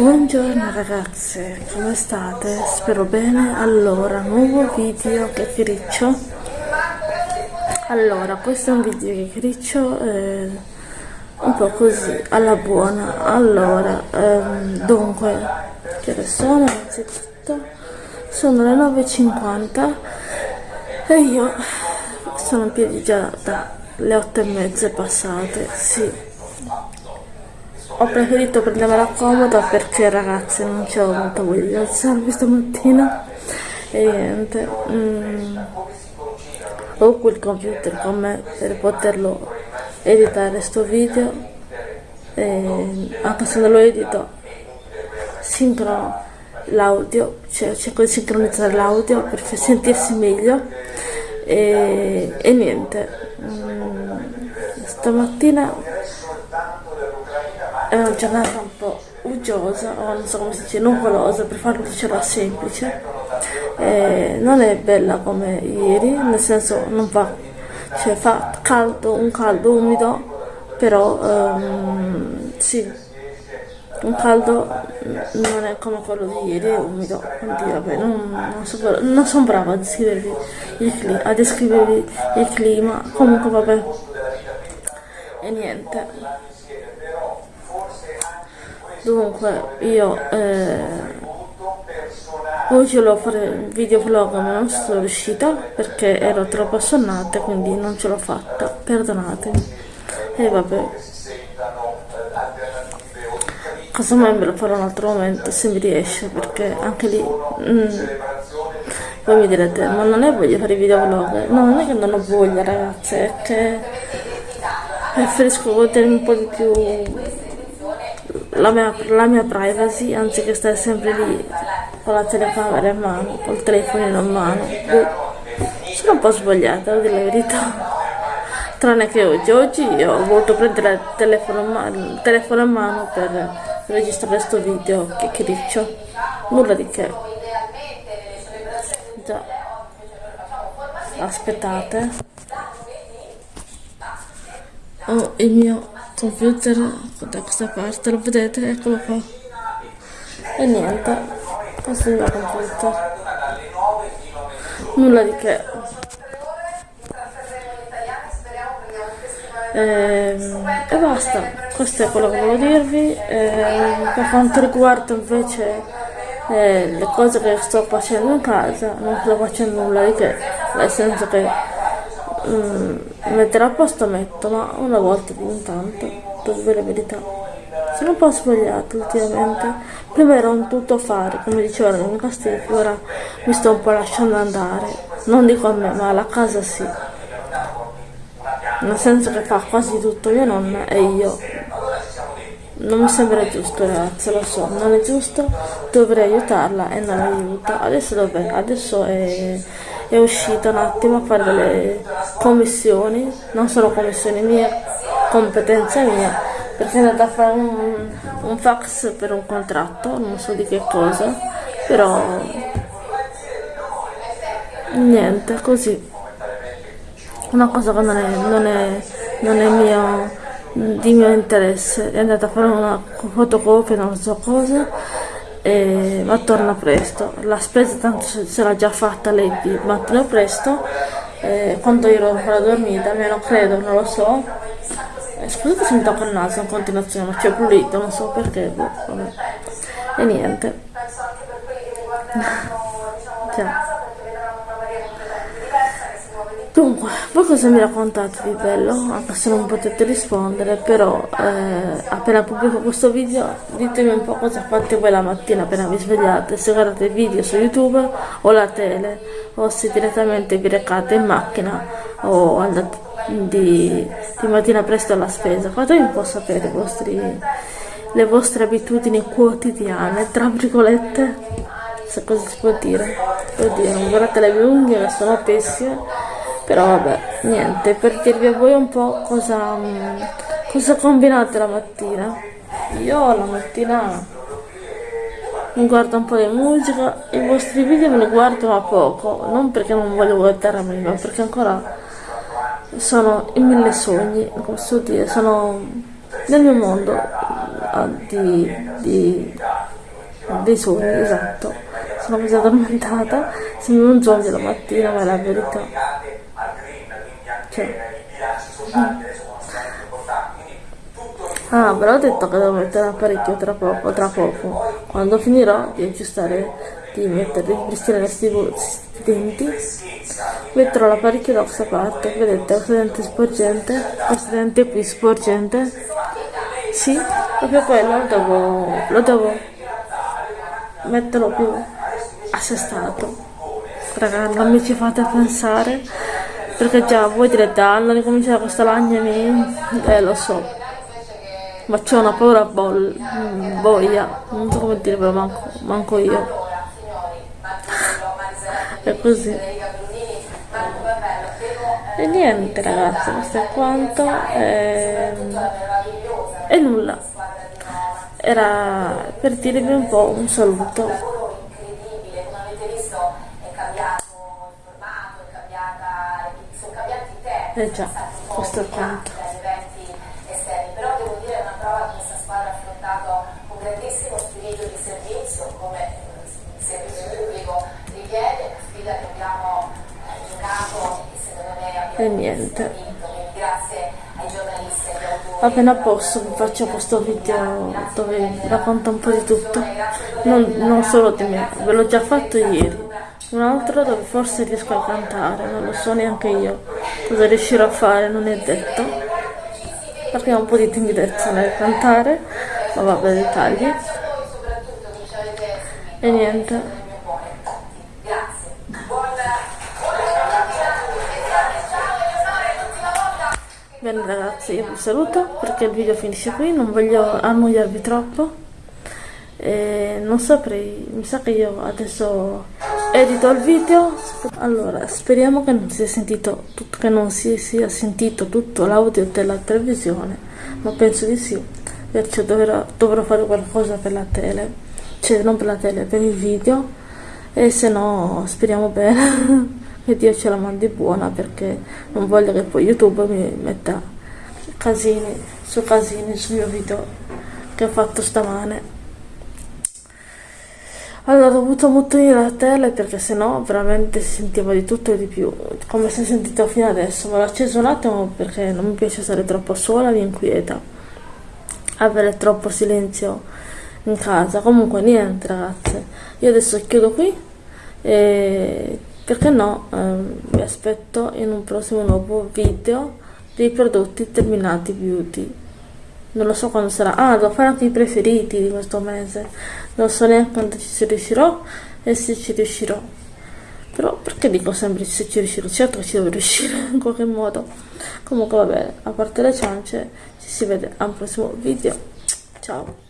Buongiorno ragazze, come state? Spero bene. Allora, nuovo video chiacchiericcio. Allora, questo è un video chiacchiericcio eh, un po' così, alla buona. Allora, ehm, dunque, che ore sono? Innanzitutto, sono le 9.50 e io sono in piedi già dalle 8 e mezza passate, sì ho preferito prendermela comoda perché ragazzi non c'ho molta voglia di alzarmi stamattina. E niente mm, ho qui il computer con me per poterlo editare sto video. E anche se non lo edito sincrono l'audio cioè cerco di sincronizzare l'audio per sentirsi meglio. E, e niente mm, stamattina è una giornata un po' uggiosa o non so come si dice, nuvolosa per farlo dicere semplice. Eh, non è bella come ieri nel senso non fa cioè fa caldo, un caldo umido però um, sì un caldo non è come quello di ieri, è umido, quindi vabbè, non, non, so, non sono brava a descrivervi il clima, a descrivervi il clima, comunque vabbè, e niente dunque io eh, oggi volevo fare un video vlog ma non sono riuscita perché ero troppo assonnata quindi non ce l'ho fatta. Perdonatemi. E vabbè. Casomai me lo farò un altro momento se mi riesce perché anche lì mm, voi mi direte ma non è voglia fare video vlog no non è che non ho voglia ragazze è che preferisco godermi un po' di più la mia, la mia privacy anziché stare sempre lì con la telecamera in mano, col telefono in mano. Sono un po' sbagliata, devo dire la verità. Tranne che oggi, oggi ho voluto prendere il telefono il telefono in mano per registrare questo video che criccio. Nulla di che. Già. Aspettate. Oh, il mio computer da questa parte, lo vedete? Eccolo qua. E niente, questo è il mio computer. Nulla di che. Ehm, e basta, questo è quello che volevo dirvi. Ehm, per quanto riguarda invece eh, le cose che sto facendo in casa, non sto facendo nulla di che, nel senso che mm, metterò a posto metto ma una volta di tanto devo la verità. Sono un po' sbagliato ultimamente prima ero un tutto fare come diceva la mia ora mi sto un po' lasciando andare. Non dico a me ma alla casa sì. Nel senso che fa quasi tutto mia nonna e io. Non mi sembra giusto ragazzi lo so non è giusto. Dovrei aiutarla e non aiuto adesso dov'è? adesso è è uscita un attimo a fare delle commissioni, non sono commissioni mie, competenza mia, perché è andata a fare un, un fax per un contratto, non so di che cosa, però niente, così. Una cosa che non è, non è, non è mio, di mio interesse, è andata a fare una fotocopia, non so cosa, e, ma torna presto. La spesa tanto se l'ha già fatta lei di mattino presto, eh, quando io ero ancora dormita, almeno credo, non lo so. Eh, scusate se mi tocca il naso in continuazione, ma c'è pulito, non so perché. Boh, e niente. Ciao. Dunque, voi cosa mi raccontate di bello? Anche se non potete rispondere, però eh, appena pubblico questo video ditemi un po' cosa fate voi la mattina appena vi svegliate, se guardate video su YouTube o la tele, o se direttamente vi recate in macchina o andate di, di mattina presto alla spesa. Fatemi un po' sapere vostri, le vostre abitudini quotidiane, tra virgolette, se così si può dire. Oddio, non guardate le mie unghie sono pessime però vabbè niente per dirvi a voi un po' cosa, cosa combinate la mattina io la mattina mi guardo un po' di musica i vostri video me li guardo ma poco non perché non voglio guardarmi ma perché ancora sono in mille sogni come so dire sono nel mio mondo ah, di, di dei sogni, esatto. Sono così addormentata, sembra un zombie la mattina, ma è la verità. Cioè. Ah, ve l'ho detto che devo mettere l'apparecchio tra poco, tra poco. Quando finirò di aggiustare, di mettere, di ripristinare questi denti, metterò l'apparecchio da questa parte. Vedete, questo dente sporgente, questo dente qui sporgente. Sì, proprio quello lo devo, lo devo metterlo più assestato. Raga, non mi ci fate pensare, perché già voi direte, hanno ricominciato questa lagna, eh lo so ma c'è una paura bol, mm, boia, non so come dire, però manco, manco io. È così. E niente ragazzi, questo è quanto. E, e nulla. Era per dirvi un po' un saluto. Eh già, questo è quanto. e niente. appena posso vi faccio questo video dove racconto un po' di tutto. Non, non solo di me ve l'ho già fatto ieri un altro dove forse riesco a cantare non lo so neanche io cosa riuscirò a fare non è detto. Perché ho un po' di timidezza nel cantare ma vabbè dettagli e niente. Bene ragazzi, io vi saluto perché il video finisce qui, non voglio annoiarvi troppo. E non saprei, mi sa che io adesso edito il video. Allora, speriamo che non sentito tutto, che non si sia sentito tutto l'audio della televisione, ma penso di sì, perciò dovrò, dovrò fare qualcosa per la tele, cioè non per la tele, per il video, e se no speriamo bene. che Dio ce la mandi buona perché non voglio che poi YouTube mi metta casini su casini sul mio video che ho fatto stamane allora ho dovuto mutare la tele perché sennò veramente si sentiva di tutto e di più come si è sentito fino adesso. Ma l'ho acceso un attimo perché non mi piace stare troppo sola mi inquieta avere troppo silenzio in casa. Comunque niente ragazze. Io adesso chiudo qui e perché no ehm, vi aspetto in un prossimo nuovo video dei prodotti terminati beauty non lo so quando sarà. Ah devo fare anche i preferiti di questo mese. Non so neanche quando ci riuscirò e se ci riuscirò. Però perché dico sempre se ci riuscirò? Certo che ci devo riuscire in qualche modo. Comunque vabbè a parte le ciance ci si vede al prossimo video. Ciao